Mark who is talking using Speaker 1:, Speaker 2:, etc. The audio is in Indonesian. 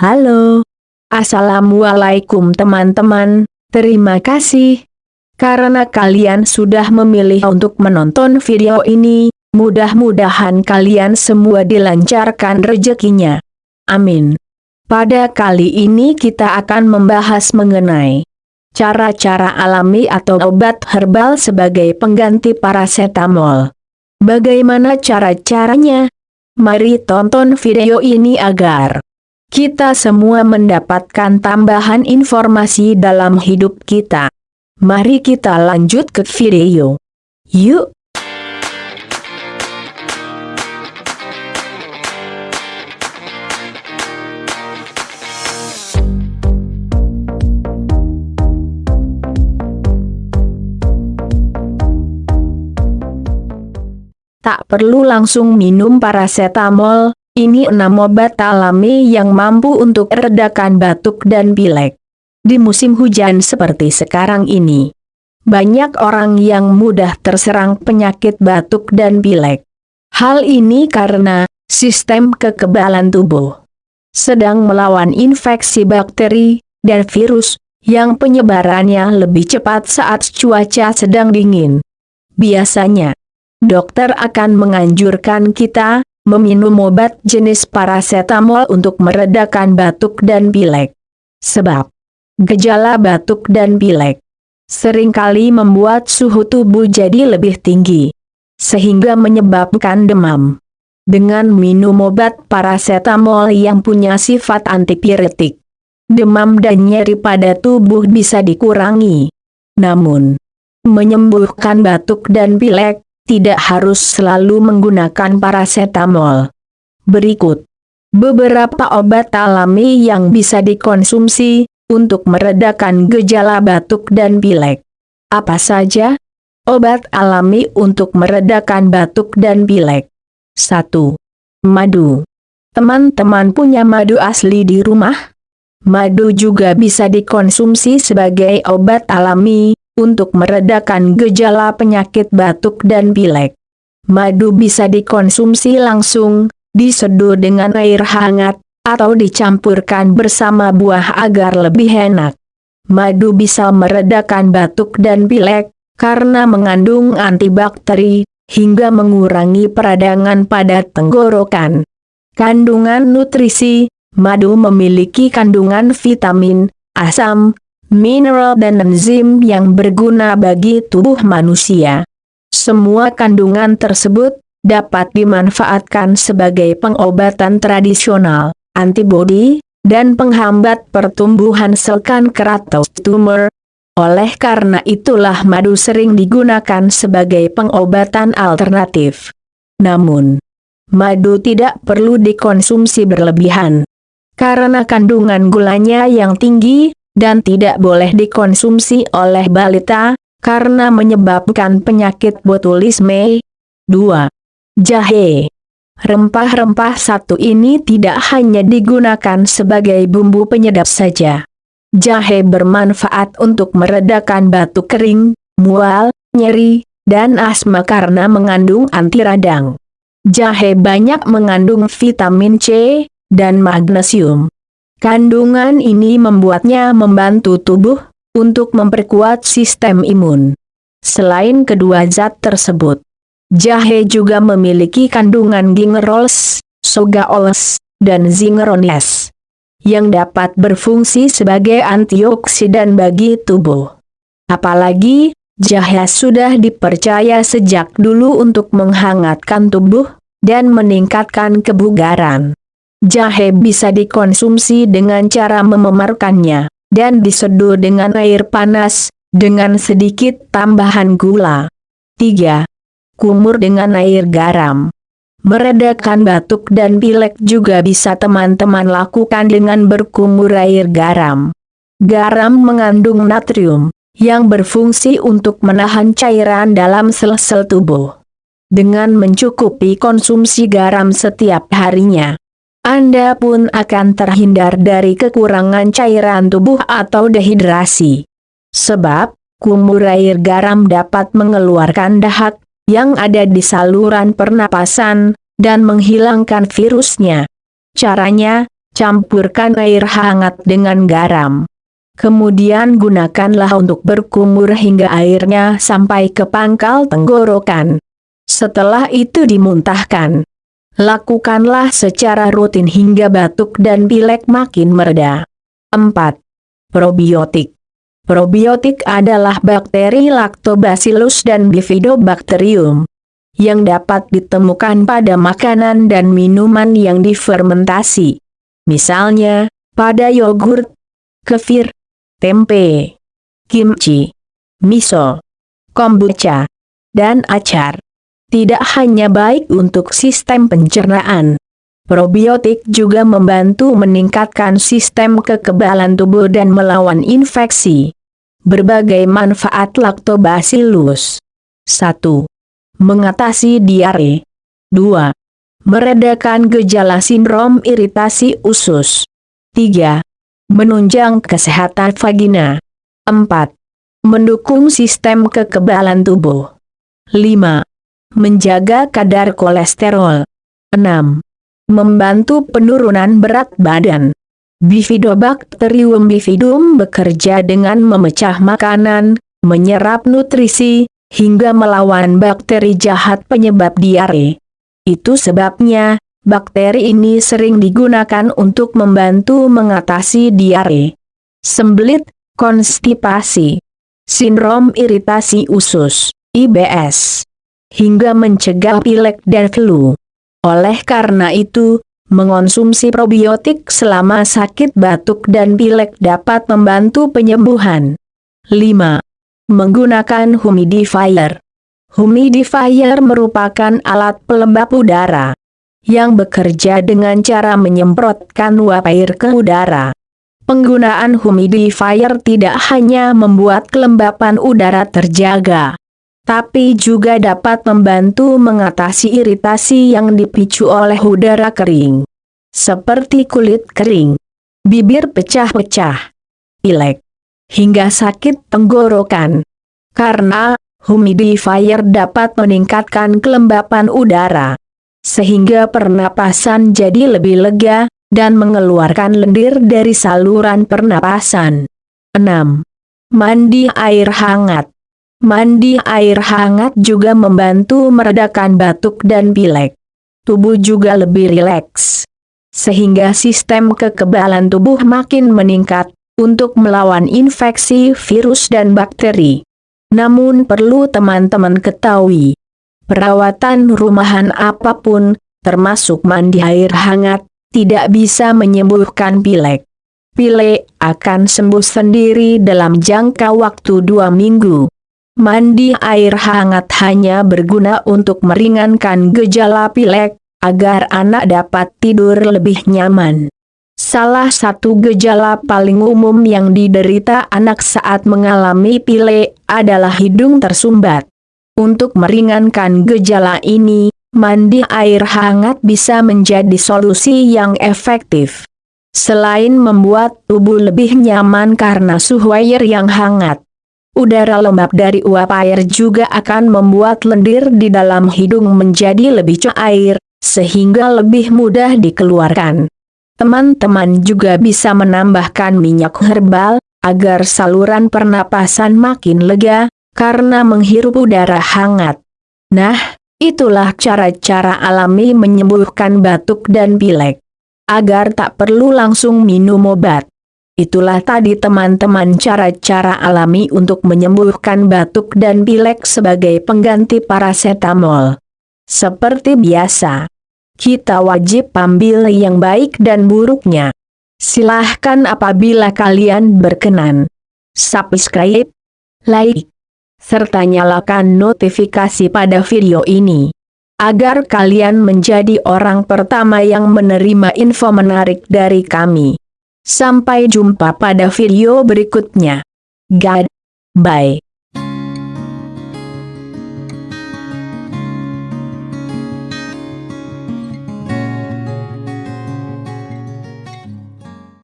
Speaker 1: Halo. Assalamualaikum teman-teman, terima kasih. Karena kalian sudah memilih untuk menonton video ini, mudah-mudahan kalian semua dilancarkan rezekinya. Amin. Pada kali ini kita akan membahas mengenai cara-cara alami atau obat herbal sebagai pengganti paracetamol. Bagaimana cara-caranya? Mari tonton video ini agar kita semua mendapatkan tambahan informasi dalam hidup kita. Mari kita lanjut ke video. Yuk! Tak perlu langsung minum paracetamol, ini enam obat alami yang mampu untuk redakan batuk dan pilek. Di musim hujan seperti sekarang ini, banyak orang yang mudah terserang penyakit batuk dan pilek. Hal ini karena sistem kekebalan tubuh sedang melawan infeksi bakteri dan virus yang penyebarannya lebih cepat saat cuaca sedang dingin. Biasanya, dokter akan menganjurkan kita meminum obat jenis paracetamol untuk meredakan batuk dan pilek. Sebab gejala batuk dan pilek sering kali membuat suhu tubuh jadi lebih tinggi, sehingga menyebabkan demam. Dengan minum obat paracetamol yang punya sifat antipiretik, demam dan nyeri pada tubuh bisa dikurangi. Namun, menyembuhkan batuk dan pilek tidak harus selalu menggunakan paracetamol. Berikut beberapa obat alami yang bisa dikonsumsi untuk meredakan gejala batuk dan pilek. Apa saja? Obat alami untuk meredakan batuk dan pilek. 1. Madu. Teman-teman punya madu asli di rumah? Madu juga bisa dikonsumsi sebagai obat alami, untuk meredakan gejala penyakit batuk dan pilek. Madu bisa dikonsumsi langsung, diseduh dengan air hangat, atau dicampurkan bersama buah agar lebih enak. Madu bisa meredakan batuk dan pilek, karena mengandung antibakteri, hingga mengurangi peradangan pada tenggorokan. Kandungan nutrisi, madu memiliki kandungan vitamin, asam, mineral dan enzim yang berguna bagi tubuh manusia. Semua kandungan tersebut dapat dimanfaatkan sebagai pengobatan tradisional, antibodi, dan penghambat pertumbuhan sel kanker atau tumor. Oleh karena itulah madu sering digunakan sebagai pengobatan alternatif. Namun, madu tidak perlu dikonsumsi berlebihan. Karena kandungan gulanya yang tinggi, dan tidak boleh dikonsumsi oleh balita, karena menyebabkan penyakit botulisme. 2. Jahe Rempah-rempah satu ini tidak hanya digunakan sebagai bumbu penyedap saja. Jahe bermanfaat untuk meredakan batuk kering, mual, nyeri, dan asma karena mengandung anti radang. Jahe banyak mengandung vitamin C dan magnesium. Kandungan ini membuatnya membantu tubuh untuk memperkuat sistem imun. Selain kedua zat tersebut, jahe juga memiliki kandungan gingerols, sogaols, dan zingerones yang dapat berfungsi sebagai antioksidan bagi tubuh. Apalagi, jahe sudah dipercaya sejak dulu untuk menghangatkan tubuh dan meningkatkan kebugaran. Jahe bisa dikonsumsi dengan cara mememarkannya, dan diseduh dengan air panas, dengan sedikit tambahan gula. 3. Kumur dengan air garam. Meredakan batuk dan pilek juga bisa teman-teman lakukan dengan berkumur air garam. Garam mengandung natrium, yang berfungsi untuk menahan cairan dalam sel-sel tubuh. Dengan mencukupi konsumsi garam setiap harinya, anda pun akan terhindar dari kekurangan cairan tubuh atau dehidrasi. Sebab, kumur air garam dapat mengeluarkan dahak yang ada di saluran pernapasan dan menghilangkan virusnya. Caranya, Campurkan air hangat dengan garam. Kemudian gunakanlah untuk berkumur hingga airnya sampai ke pangkal tenggorokan. Setelah itu dimuntahkan. Lakukanlah secara rutin hingga batuk dan pilek makin mereda. 4. Probiotik Probiotik adalah bakteri Lactobacillus dan Bifidobacterium yang dapat ditemukan pada makanan dan minuman yang difermentasi. Misalnya, pada yogurt, kefir, tempe, kimchi, miso, kombucha, dan acar tidak hanya baik untuk sistem pencernaan. Probiotik juga membantu meningkatkan sistem kekebalan tubuh dan melawan infeksi. Berbagai manfaat Lactobacillus 1. Mengatasi diare 2. Meredakan gejala sindrom iritasi usus 3. Menunjang kesehatan vagina 4. Mendukung sistem kekebalan tubuh 5 menjaga kadar kolesterol. 6. Membantu penurunan berat badan. Bifidobacterium bifidum bekerja dengan memecah makanan, menyerap nutrisi, hingga melawan bakteri jahat penyebab diare. Itu sebabnya, bakteri ini sering digunakan untuk membantu mengatasi diare. Sembelit, konstipasi, sindrom iritasi usus, IBS hingga mencegah pilek dan flu. Oleh karena itu, mengonsumsi probiotik selama sakit batuk dan pilek dapat membantu penyembuhan. 5. Menggunakan humidifier. Humidifier merupakan alat pelembab udara yang bekerja dengan cara menyemprotkan uap air ke udara. Penggunaan humidifier tidak hanya membuat kelembapan udara terjaga, tapi juga dapat membantu mengatasi iritasi yang dipicu oleh udara kering. Seperti kulit kering, bibir pecah-pecah, pilek, hingga sakit tenggorokan. Karena, humidifier dapat meningkatkan kelembapan udara, sehingga pernapasan jadi lebih lega, dan mengeluarkan lendir dari saluran pernapasan. 6. Mandi air hangat Mandi air hangat juga membantu meredakan batuk dan pilek. Tubuh juga lebih rileks. Sehingga sistem kekebalan tubuh makin meningkat untuk melawan infeksi virus dan bakteri. Namun perlu teman-teman ketahui, perawatan rumahan apa pun, termasuk mandi air hangat, tidak bisa menyembuhkan pilek. Pilek akan sembuh sendiri dalam jangka waktu dua minggu. Mandi air hangat hanya berguna untuk meringankan gejala pilek, agar anak dapat tidur lebih nyaman. Salah satu gejala paling umum yang diderita anak saat mengalami pilek adalah hidung tersumbat. Untuk meringankan gejala ini, mandi air hangat bisa menjadi solusi yang efektif. Selain membuat tubuh lebih nyaman karena suhu air yang hangat, Udara lembab dari uap air juga akan membuat lendir di dalam hidung menjadi lebih cair, sehingga lebih mudah dikeluarkan. Teman-teman juga bisa menambahkan minyak herbal, agar saluran pernapasan makin lega, karena menghirup udara hangat. Nah, itulah cara-cara alami menyembuhkan batuk dan pilek. Agar tak perlu langsung minum obat. Itulah tadi teman-teman cara-cara alami untuk menyembuhkan batuk dan pilek sebagai pengganti paracetamol. Seperti biasa, kita wajib ambil yang baik dan buruknya. Silahkan apabila kalian berkenan. Subscribe, like, serta nyalakan notifikasi pada video ini. Agar kalian menjadi orang pertama yang menerima info menarik dari kami. Sampai jumpa pada video berikutnya. God, bye.